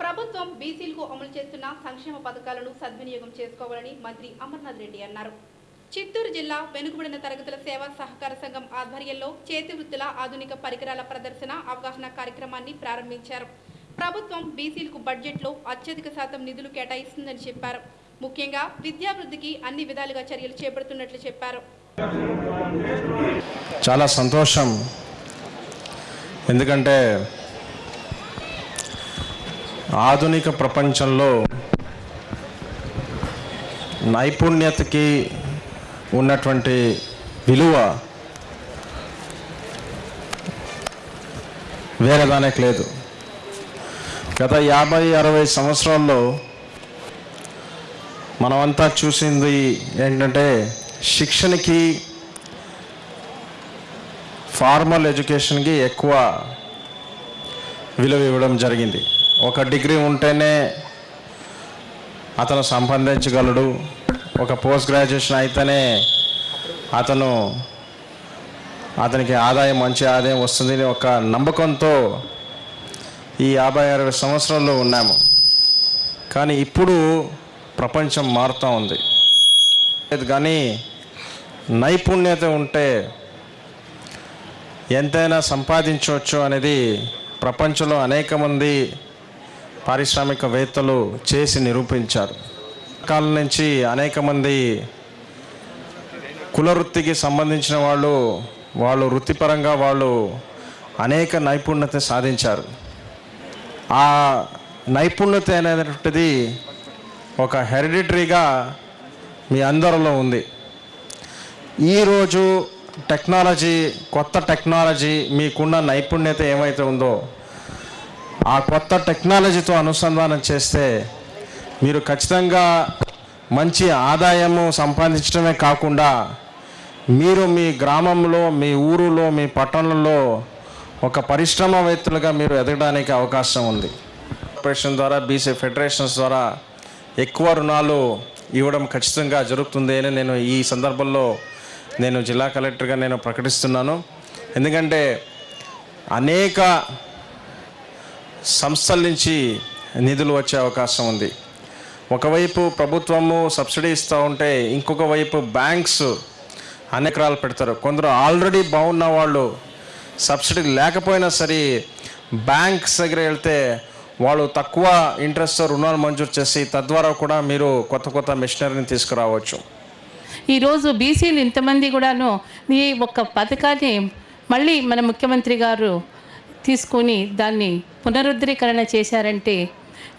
ప్రభుత్వం బీసీలకు అమలు చేస్తున్న సంక్షేమ పథకాలను సద్వినియోగం చేసుకోవాలని మంత్రి అమర్నాథ్ రెడ్డి అన్నారు. చిత్తూరు జిల్లా వెనుకబడిన తరగతుల సేవా సహకార సంఘం ఆధ్వర్యంలో చేతి వృత్తుల ఆధునిక పరికరాల ప్రదర్శన అవగాహన కార్యక్రమాన్ని ప్రారంభించారు. ప్రభుత్వం బీసీలకు బడ్జెట్లో అత్యధిక శాతం నిధులు కేటాయిస్తుందని చెప్పారు. ముఖ్యంగా విద్యాభివృద్ధికి అన్ని విధాలుగా చర్యలు చేపడుతున్నట్లు చెప్పారు. చాలా సంతోషం. ఎందుకంటే ఆధునిక ప్రపంచంలో నైపుణ్యతకి ఉన్నటువంటి విలువ వేరే దానికి లేదు. గత యాభై అరవై సంవత్సరాల్లో మనమంతా చూసింది ఏంటంటే శిక్షణకి ఫార్మల్ ఎడ్యుకేషన్కి ఎక్కువ విలువ ఇవ్వడం జరిగింది. ఒక డిగ్రీ ఉంటేనే అతను సంపాదించగలడు. ఒక పోస్ట్ గ్రాడ్యుయేషన్ అయితేనే అతను అతనికి ఆదాయం మంచి ఆదాయం వస్తుంది అని ఒక నమ్మకంతో ఈ యాభై అరవై సంవత్సరాల్లో ఉన్నాము. కానీ ఇప్పుడు ప్రపంచం మారుతూ ఉంది. కానీ నైపుణ్యత ఉంటే ఎంతైనా సంపాదించవచ్చు అనేది ప్రపంచంలో అనేక మంది పారిశ్రామికవేత్తలు చేసి నిరూపించారు. కాలం నుంచి అనేక మంది కుల వృత్తికి సంబంధించిన వాళ్ళు వాళ్ళు వృత్తిపరంగా వాళ్ళు అనేక నైపుణ్యత సాధించారు. ఆ నైపుణ్యత అనేటువంటిది ఒక హెరిడిటరీగా మీ అందరిలో ఉంది. ఈరోజు టెక్నాలజీ కొత్త టెక్నాలజీ మీకున్న నైపుణ్యత ఏమైతే ఉందో ఆ కొత్త టెక్నాలజీతో అనుసంధానం చేస్తే మీరు ఖచ్చితంగా మంచి ఆదాయము సంపాదించడమే కాకుండా మీరు మీ గ్రామంలో మీ ఊరులో మీ పట్టణంలో ఒక పరిశ్రమవేత్తలుగా మీరు ఎదగడానికి అవకాశం ఉంది. కార్పొరేషన్ ద్వారా బీసీ ఫెడరేషన్స్ ద్వారా ఎక్కువ రుణాలు ఇవ్వడం ఖచ్చితంగా జరుగుతుంది అని నేను ఈ సందర్భంలో నేను జిల్లా కలెక్టర్గా నేను ప్రకటిస్తున్నాను. ఎందుకంటే అనేక సంస్థల నుంచి నిధులు వచ్చే అవకాశం ఉంది. ఒకవైపు ప్రభుత్వము సబ్సిడీ ఇస్తూ ఉంటే ఇంకొక వైపు బ్యాంక్స్ అనేకరాలు పెడతారు. కొందరు ఆల్రెడీ బాగున్న వాళ్ళు సబ్సిడీ లేకపోయినా సరే బ్యాంక్స్ దగ్గర వెళ్తే వాళ్ళు తక్కువ ఇంట్రెస్ట్తో రుణాలు మంజూరు చేసి తద్వారా కూడా మీరు కొత్త కొత్త మిషనరీని తీసుకురావచ్చు. ఈరోజు బీసీలు ఇంతమంది కూడాను ఈ ఒక్క పథకాన్ని మళ్ళీ మన ముఖ్యమంత్రి గారు తీసుకొని దాన్ని పునరుద్ధరీకరణ చేశారంటే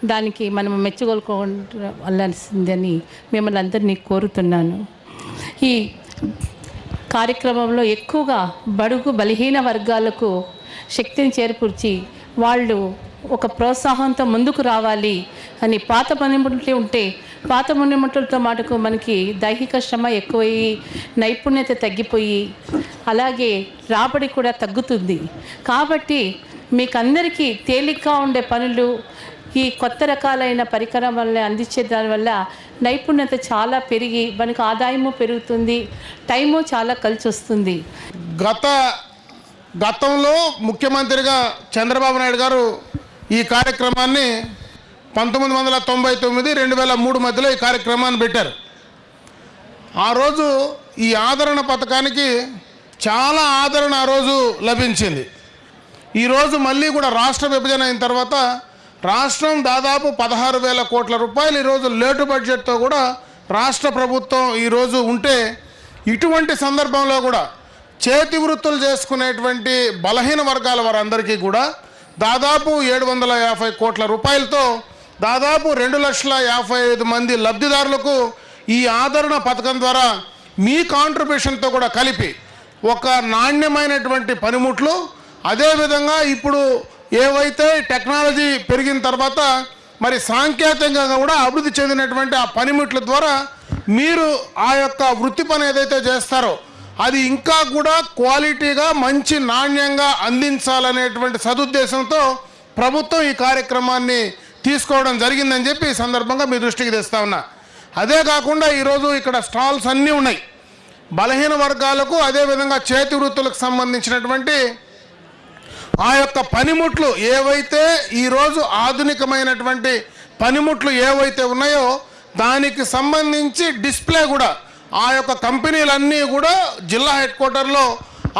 దానికి మనం మెచ్చుకోవాల్సిందని మిమ్మల్ని అందరినీ కోరుతున్నాను. ఈ కార్యక్రమంలో ఎక్కువగా బడుగు బలహీన వర్గాలకు శక్తిని చేర్పుర్చి వాళ్ళు ఒక ప్రోత్సాహంతో ముందుకు రావాలి అని పాత పనిముట్లు ఉంటే పాత పనిముట్లతో మాటకు మనకి దైహిక శ్రమ ఎక్కువయ్యి నైపుణ్యత తగ్గిపోయి అలాగే రాబడి కూడా తగ్గుతుంది. కాబట్టి మీకు అందరికీ తేలిగ్గా ఉండే పనులు ఈ కొత్త రకాలైన పరికరం వల్ల అందించే దానివల్ల నైపుణ్యత చాలా పెరిగి మనకు ఆదాయము పెరుగుతుంది టైము చాలా కలిసి వస్తుంది గత గతంలో ముఖ్యమంత్రిగా చంద్రబాబు నాయుడు గారు ఈ కార్యక్రమాన్ని పంతొమ్మిది వందల తొంభై తొమ్మిది రెండు వేల మూడు మధ్యలో ఈ కార్యక్రమాన్ని పెట్టారు. ఆ రోజు ఈ ఆదరణ పథకానికి చాలా ఆదరణ ఆ రోజు లభించింది. ఈరోజు మళ్ళీ కూడా రాష్ట్ర విభజన అయిన తర్వాత రాష్ట్రం దాదాపు పదహారు వేల కోట్ల రూపాయలు ఈరోజు లేటు బడ్జెట్తో కూడా రాష్ట్ర ప్రభుత్వం ఈరోజు ఉంటే ఇటువంటి సందర్భంలో కూడా చేతి వృత్తులు చేసుకునేటువంటి బలహీన వర్గాల వారందరికీ కూడా దాదాపు ఏడు వందల యాభై కోట్ల రూపాయలతో దాదాపు రెండు లక్షల యాభై ఐదు మంది లబ్ధిదారులకు ఈ ఆదరణ పథకం ద్వారా మీ కాంట్రిబ్యూషన్తో కూడా కలిపి ఒక నాణ్యమైనటువంటి పనిముట్లు అదేవిధంగా ఇప్పుడు ఏవైతే టెక్నాలజీ పెరిగిన తర్వాత మరి సాంకేతికంగా కూడా అభివృద్ధి చెందినటువంటి ఆ పనిముట్ల ద్వారా మీరు ఆ యొక్క వృత్తి పని ఏదైతే చేస్తారో అది ఇంకా కూడా క్వాలిటీగా మంచి నాణ్యంగా అందించాలనేటువంటి సదుద్దేశంతో ప్రభుత్వం ఈ కార్యక్రమాన్ని తీసుకోవడం జరిగిందని చెప్పి ఈ సందర్భంగా మీ దృష్టికి తెస్తా ఉన్నా. అదే కాకుండా ఈరోజు ఇక్కడ స్టాల్స్ అన్నీ ఉన్నాయి. బలహీన వర్గాలకు అదేవిధంగా చేతి వృత్తులకు సంబంధించినటువంటి ఆ యొక్క పనిముట్లు ఏవైతే ఈరోజు ఆధునికమైనటువంటి పనిముట్లు ఏవైతే ఉన్నాయో దానికి సంబంధించి డిస్ప్లే కూడా ఆ యొక్క కంపెనీలన్నీ కూడా జిల్లా హెడ్ క్వార్టర్లో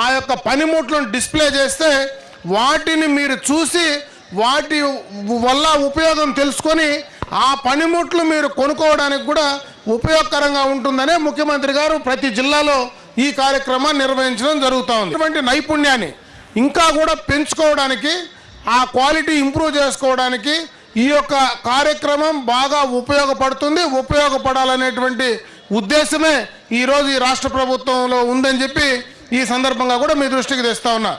ఆ యొక్క పనిముట్లను డిస్ప్లే చేస్తే వాటిని మీరు చూసి వాటి వల్ల ఉపయోగం తెలుసుకొని ఆ పనిముట్లు మీరు కొనుక్కోవడానికి కూడా ఉపయోగకరంగా ఉంటుందనే ముఖ్యమంత్రి గారు ప్రతి జిల్లాలో ఈ కార్యక్రమాన్ని నిర్వహించడం జరుగుతూ ఉంది. ఇటువంటి నైపుణ్యాన్ని ఇంకా కూడా పెంచుకోవడానికి ఆ క్వాలిటీ ఇంప్రూవ్ చేసుకోవడానికి ఈ యొక్క కార్యక్రమం బాగా ఉపయోగపడుతుంది. ఉపయోగపడాలనేటువంటి ఉద్దేశమే ఈరోజు ఈ రాష్ట్ర ప్రభుత్వంలో ఉందని చెప్పి ఈ సందర్భంగా కూడా మీ దృష్టికి తెస్తా ఉన్నా.